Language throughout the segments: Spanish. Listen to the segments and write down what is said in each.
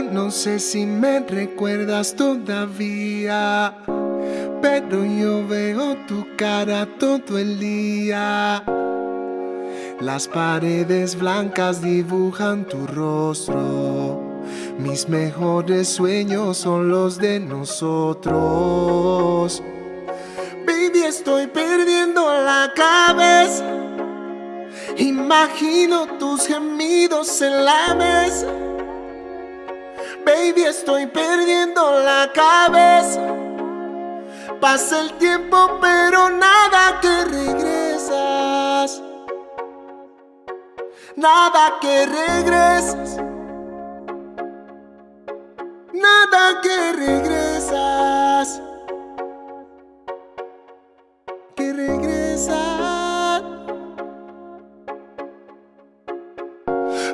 No sé si me recuerdas todavía, pero yo veo tu cara todo el día. Las paredes blancas dibujan tu rostro. Mis mejores sueños son los de nosotros. Baby, estoy perdiendo la cabeza. Imagino tus gemidos en la mesa. Baby, estoy perdiendo la cabeza. Pasa el tiempo, pero nada que regresas. Nada que regresas. Nada que regresas.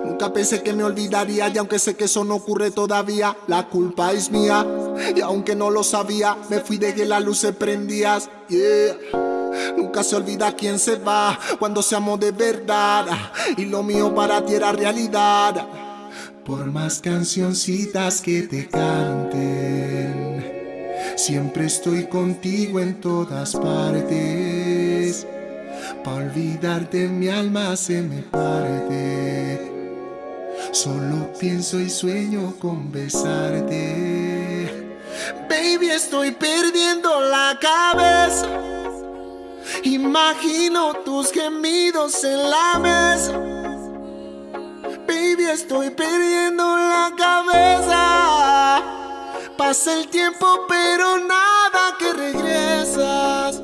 Nunca pensé que me olvidaría y aunque sé que eso no ocurre todavía, la culpa es mía. Y aunque no lo sabía, me fui de que la luz se prendía. Nunca se olvida quién se va cuando se amó de verdad y lo mío para ti era realidad. Por más cancioncitas que te canten, siempre estoy contigo en todas partes. Pa' olvidarte mi alma se me parte. Solo pienso y sueño con besarte. Baby, estoy perdiendo la cabeza. Imagino tus gemidos en la mesa. Baby, estoy perdiendo la cabeza. Pasa el tiempo, pero nada que regresas.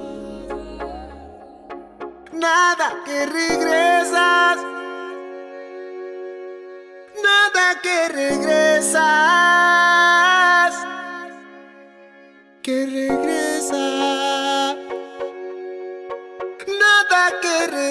Nada que regresas. Que regresas. Que regresas. Nada que regresas.